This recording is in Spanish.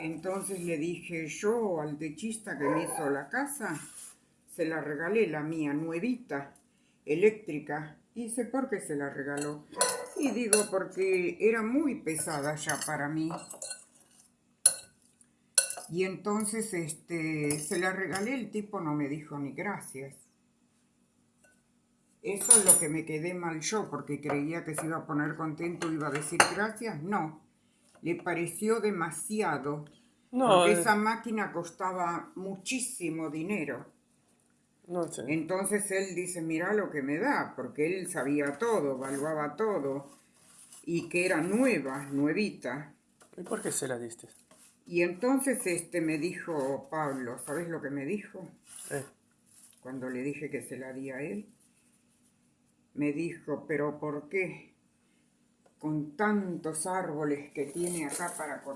Entonces le dije, yo al techista que me hizo la casa, se la regalé la mía, nuevita, eléctrica. Y sé por qué se la regaló. Y digo, porque era muy pesada ya para mí. Y entonces este, se la regalé, el tipo no me dijo ni gracias. Eso es lo que me quedé mal yo, porque creía que se iba a poner contento, iba a decir gracias. No, le pareció demasiado. No, porque eh. esa máquina costaba muchísimo dinero. No sé. Entonces él dice, mira lo que me da, porque él sabía todo, evaluaba todo, y que era nueva, nuevita. ¿Y por qué se la diste? Y entonces este me dijo Pablo, ¿sabes lo que me dijo? Eh, Cuando le dije que se la di a él, me dijo, pero ¿por qué? Con tantos árboles que tiene acá para cortar.